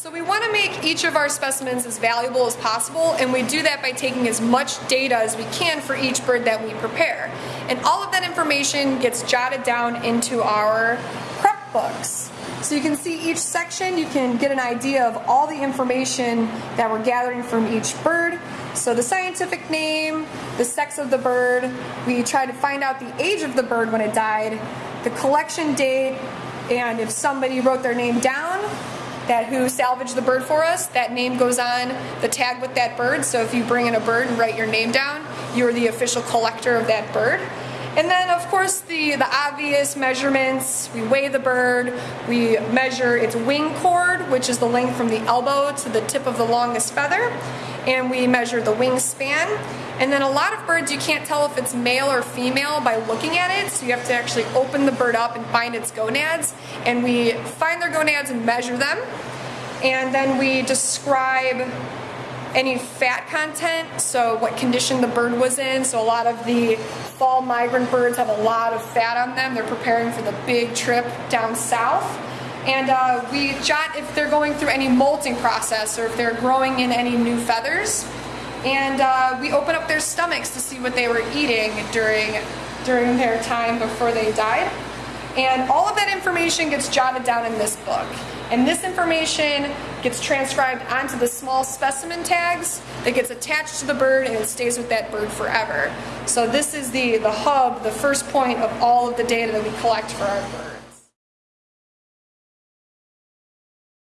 So we want to make each of our specimens as valuable as possible and we do that by taking as much data as we can for each bird that we prepare. And all of that information gets jotted down into our prep books. So you can see each section, you can get an idea of all the information that we're gathering from each bird. So the scientific name, the sex of the bird, we try to find out the age of the bird when it died, the collection date, and if somebody wrote their name down, that who salvaged the bird for us, that name goes on the tag with that bird. So if you bring in a bird and write your name down, you're the official collector of that bird. And then of course the, the obvious measurements, we weigh the bird, we measure its wing chord, which is the length from the elbow to the tip of the longest feather, and we measure the wingspan. And then a lot of birds you can't tell if it's male or female by looking at it, so you have to actually open the bird up and find its gonads, and we find their gonads and measure them. And then we describe any fat content, so what condition the bird was in. So a lot of the fall migrant birds have a lot of fat on them. They're preparing for the big trip down south. And uh, we jot if they're going through any molting process or if they're growing in any new feathers. And uh, we open up their stomachs to see what they were eating during, during their time before they died. And all of that information gets jotted down in this book. And this information gets transcribed onto the small specimen tags that gets attached to the bird and it stays with that bird forever. So this is the, the hub, the first point of all of the data that we collect for our bird.